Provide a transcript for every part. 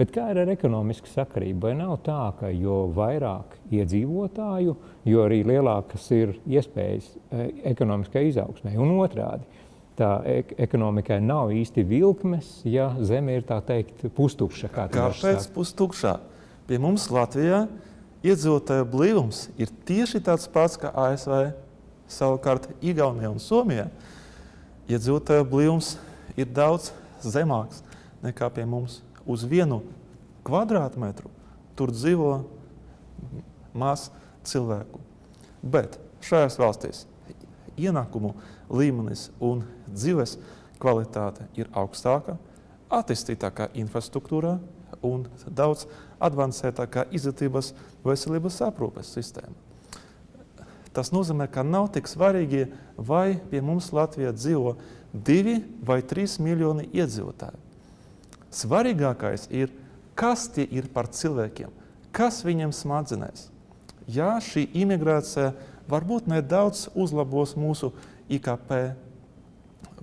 Bet kā ir ar ekonomisku sakarību? Vai nav tā, ka jo vairāk iedzīvotāju, jo arī lielākas ir iespējas e, ekonomiskai izaugsmai un otrādi? Tā ek ekonomikai nav īsti vilkmes, ja zeme ir tā teikt pustukša. Kā Kāpēc pustukšā? Pie mums Latvijā iedzīvotāju blīvums ir tieši tāds pats kā ASV. Savukārt Igaunijā un Somijā iedzīvotāju blīvums ir daudz zemāks nekā pie mums uz vienu kvadrātmetru tur dzīvo maz cilvēku. Bet šajās valstīs ienākumu līmenis un dzīves kvalitāte ir augstāka, attīstītākā infrastruktūrā un daudz advancētākā izglītības veselības aprūpes sistēma. Tas nozīmē, ka nav tik svarīgi, vai pie mums Latvijā dzīvo divi vai trīs miljoni iedzīvotāji. Svarīgākais ir, kas tie ir par cilvēkiem, kas viņiem smadzenēs. Jā, šī imigrācija varbūt nedaudz uzlabos mūsu IKP,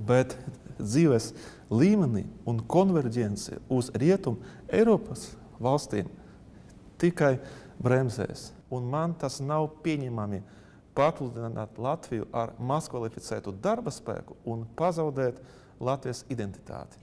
bet dzīves līmenī un konverģence uz rietumu Eiropas valstīm tikai bremzēs. Un man tas nav pieņemami papludināt Latviju ar mazkvalificētu darba spēku un pazaudēt Latvijas identitāti.